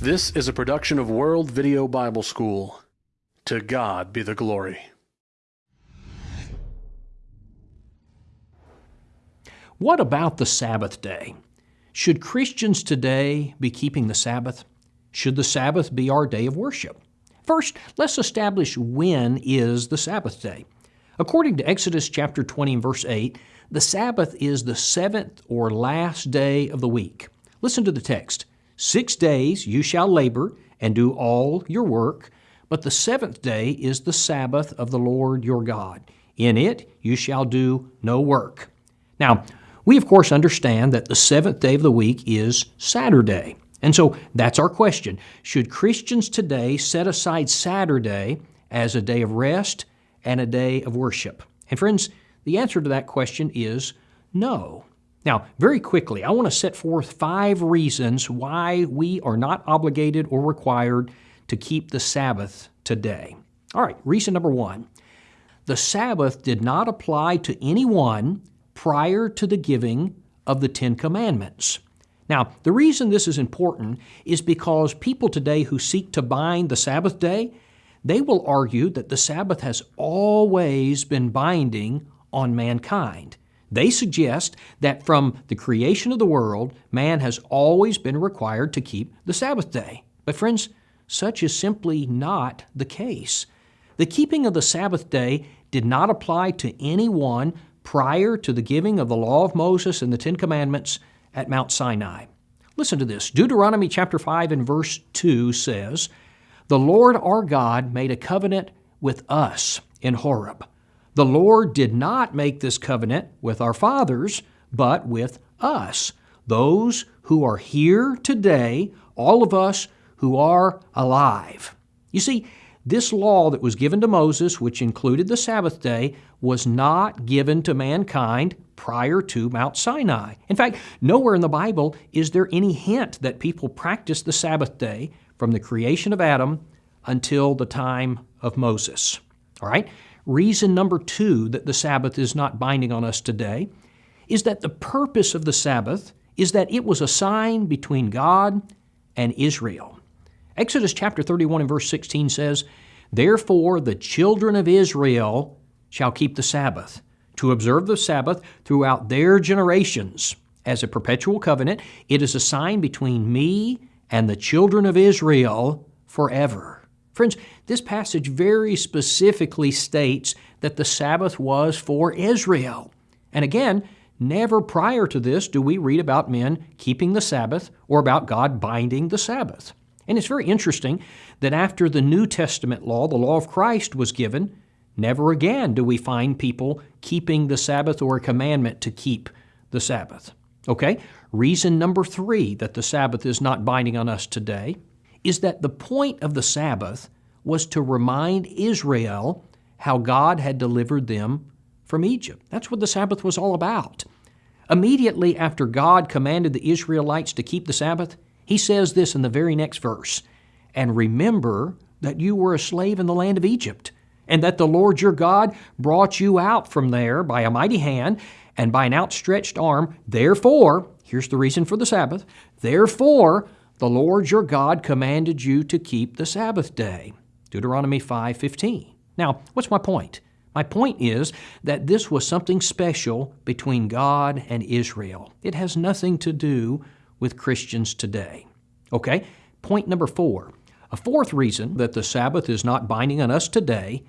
This is a production of World Video Bible School. To God be the glory. What about the Sabbath day? Should Christians today be keeping the Sabbath? Should the Sabbath be our day of worship? First, let's establish when is the Sabbath day. According to Exodus chapter 20 and verse 8, the Sabbath is the seventh or last day of the week. Listen to the text. Six days you shall labor and do all your work, but the seventh day is the Sabbath of the Lord your God. In it you shall do no work. Now, we of course understand that the seventh day of the week is Saturday. And so that's our question. Should Christians today set aside Saturday as a day of rest and a day of worship? And friends, the answer to that question is no. Now, very quickly, I want to set forth five reasons why we are not obligated or required to keep the Sabbath today. All right, reason number one the Sabbath did not apply to anyone prior to the giving of the Ten Commandments. Now, the reason this is important is because people today who seek to bind the Sabbath day, they will argue that the Sabbath has always been binding on mankind. They suggest that from the creation of the world, man has always been required to keep the Sabbath day. But, friends, such is simply not the case. The keeping of the Sabbath day did not apply to anyone prior to the giving of the law of Moses and the Ten Commandments at Mount Sinai. Listen to this. Deuteronomy chapter 5 and verse 2 says, The Lord our God made a covenant with us in Horeb the Lord did not make this covenant with our fathers, but with us, those who are here today, all of us who are alive. You see, this law that was given to Moses, which included the Sabbath day, was not given to mankind prior to Mount Sinai. In fact, nowhere in the Bible is there any hint that people practiced the Sabbath day from the creation of Adam until the time of Moses. All right? Reason number two that the Sabbath is not binding on us today is that the purpose of the Sabbath is that it was a sign between God and Israel. Exodus chapter 31 and verse 16 says, Therefore the children of Israel shall keep the Sabbath, to observe the Sabbath throughout their generations. As a perpetual covenant, it is a sign between me and the children of Israel forever. Friends, this passage very specifically states that the Sabbath was for Israel. And again, never prior to this do we read about men keeping the Sabbath or about God binding the Sabbath. And it's very interesting that after the New Testament law, the law of Christ, was given, never again do we find people keeping the Sabbath or a commandment to keep the Sabbath. Okay? Reason number three that the Sabbath is not binding on us today is that the point of the Sabbath was to remind Israel how God had delivered them from Egypt. That's what the Sabbath was all about. Immediately after God commanded the Israelites to keep the Sabbath, he says this in the very next verse And remember that you were a slave in the land of Egypt, and that the Lord your God brought you out from there by a mighty hand and by an outstretched arm. Therefore, here's the reason for the Sabbath, therefore, the Lord your God commanded you to keep the Sabbath day. Deuteronomy 5:15. Now, what's my point? My point is that this was something special between God and Israel. It has nothing to do with Christians today. Okay? Point number 4. A fourth reason that the Sabbath is not binding on us today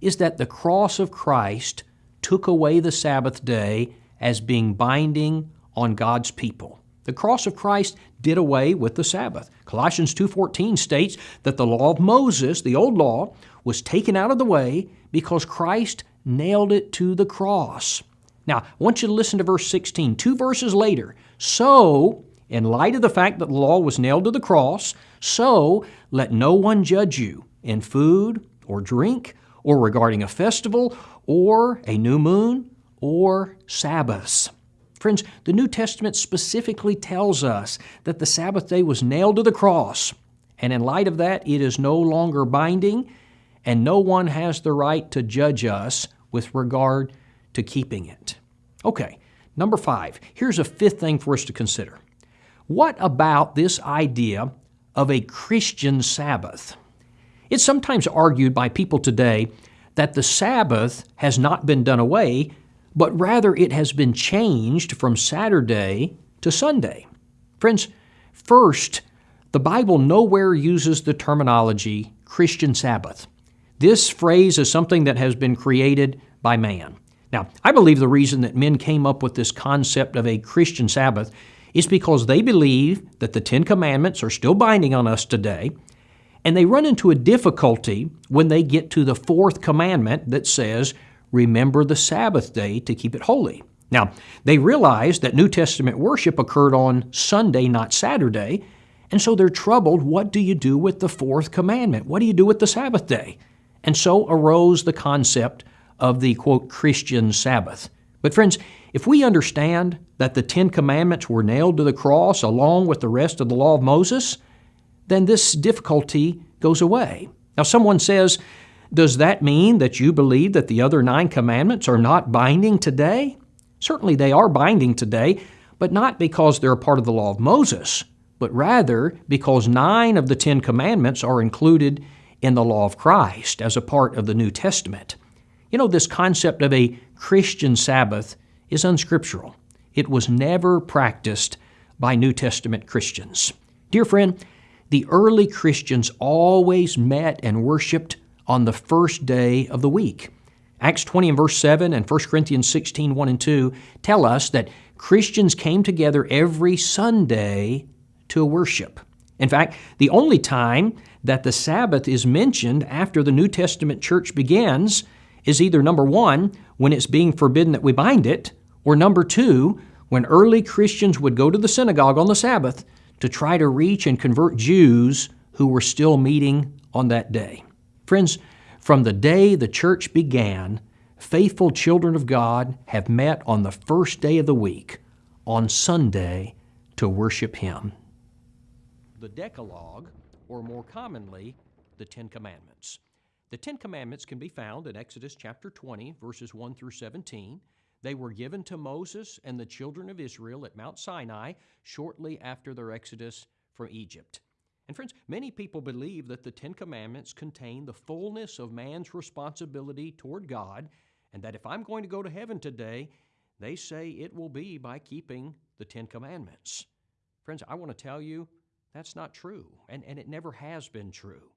is that the cross of Christ took away the Sabbath day as being binding on God's people. The cross of Christ did away with the Sabbath. Colossians 2:14 states that the law of Moses, the old law, was taken out of the way because Christ nailed it to the cross. Now, I want you to listen to verse 16, two verses later. So, in light of the fact that the law was nailed to the cross, so let no one judge you in food or drink or regarding a festival or a new moon or Sabbaths. Friends, the New Testament specifically tells us that the Sabbath day was nailed to the cross, and in light of that, it is no longer binding, and no one has the right to judge us with regard to keeping it. Okay, number five, here's a fifth thing for us to consider. What about this idea of a Christian Sabbath. It's sometimes argued by people today that the Sabbath has not been done away, but rather it has been changed from Saturday to Sunday. Friends, first, the Bible nowhere uses the terminology Christian Sabbath. This phrase is something that has been created by man. Now, I believe the reason that men came up with this concept of a Christian Sabbath is because they believe that the Ten Commandments are still binding on us today, and they run into a difficulty when they get to the fourth commandment that says, Remember the Sabbath day to keep it holy. Now, they realize that New Testament worship occurred on Sunday, not Saturday, and so they're troubled. What do you do with the fourth commandment? What do you do with the Sabbath day? And so arose the concept of the quote Christian Sabbath. But friends, if we understand that the Ten Commandments were nailed to the cross along with the rest of the law of Moses, then this difficulty goes away. Now, someone says, Does that mean that you believe that the other nine commandments are not binding today? Certainly they are binding today, but not because they're part of the law of Moses, but rather because nine of the Ten Commandments are included in the law of Christ as a part of the New Testament. You know, this concept of a Christian Sabbath is unscriptural. It was never practiced by New Testament Christians. Dear friend, the early Christians always met and worshiped on the first day of the week. Acts 20 and verse 7 and 1 Corinthians 16, 1 and 2 tell us that Christians came together every Sunday to worship. In fact, the only time that the Sabbath is mentioned after the New Testament church begins is either number one, when it's being forbidden that we bind it, or number two, when early Christians would go to the synagogue on the Sabbath to try to reach and convert Jews who were still meeting on that day. Friends, from the day the church began, faithful children of God have met on the first day of the week, on Sunday, to worship Him. The Decalogue, or more commonly, the Ten Commandments. The Ten Commandments can be found in Exodus chapter 20, verses 1 through 17. They were given to Moses and the children of Israel at Mount Sinai shortly after their exodus from Egypt. And friends, many people believe that the Ten Commandments contain the fullness of man's responsibility toward God, and that if I'm going to go to heaven today, they say it will be by keeping the Ten Commandments. Friends, I want to tell you that's not true, and, and it never has been true.